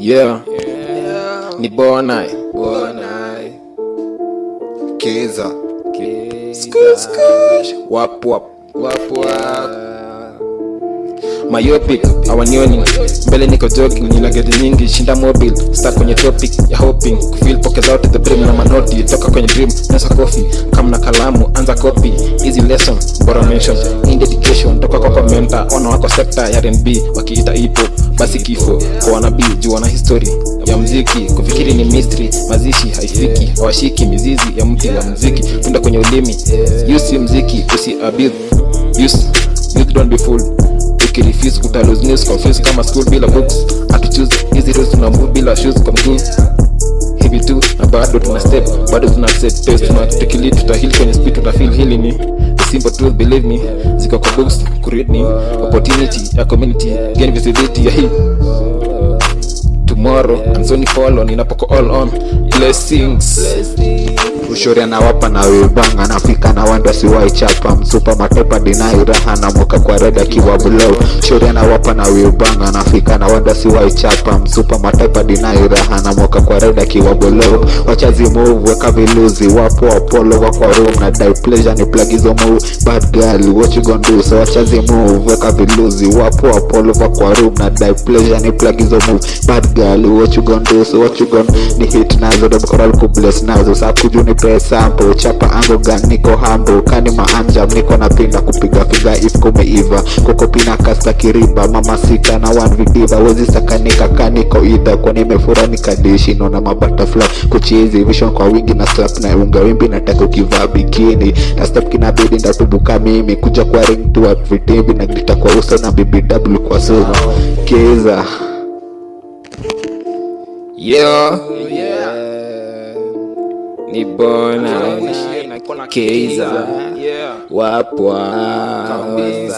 Yeah, ni bona Keza. Wap wap. Myopic awanioni. Mbele niko jogging nina gedi nyingi shinda mobile start kwenye topic ya hoping. Kufeel poke zote the brim na manoti. Toka kwenye dream nasa coffee kama na kalamu anza copy lesson bora mention in dedication toka kwa komenta ona wako sector ya R&B wakiita ipo basi kifo kwa wanabii juu wana history ya mziki kufikiri ni mystery mazishi haifiki hawashiki mizizi ya mti wa mziki tunda kwenye ulimi use mziki usi abuse use youth don't be fooled ukirefuse utalose news confuse kama school bila books atuchoose hizi rules tuna move bila shoes kwa mguu hivi tu na bado tuna step bado tuna set test tuna tukili tutahil kwenye speed tutafeel hili ni the simple truth believe me. Ziko books create ni opportunity a community. Gain visibility ya hii tomorrow. And so ni follow ninapoko all on. Blessings. Ushori anawapa na wilbang anafika na wanda siwaichapa msupa matopa dinai raha na moka kwa reda kiwa blow shori anawapa na wilbang anafika na wanda siwaichapa msupa matopa dinai raha na moka kwa reda kiwa blow wachazi move weka viluzi wapo apolo wako room na die pleasure ni plagizo move. Bad girl what you gonna do? So wachazi move weka viluzi wapo apolo wako room na die pleasure ni plagizo move. Bad girl what you gonna do? So what you gonna ni hit nazo dom coral ku bless nazo. Sa kuju ni press sample. Chapa ango gang niko hambo kani maanja niko napinda kupiga figa if kumeiva. Koko pina kasta kiriba. Mama sita na one vidiva wezi sakanika kaniko idha kwa nimefura nikadishi naona mabutterfly kuchizi vision kwa wingi na slap na unga. Wimbi nataka ukivaa bikini. Na step kinabidi ndatubuka mimi. Kuja kwa ring tu vitimbi na grita kwa uso na bbw kwa suma keza yo. Ni bona keiza. wapwa yeah.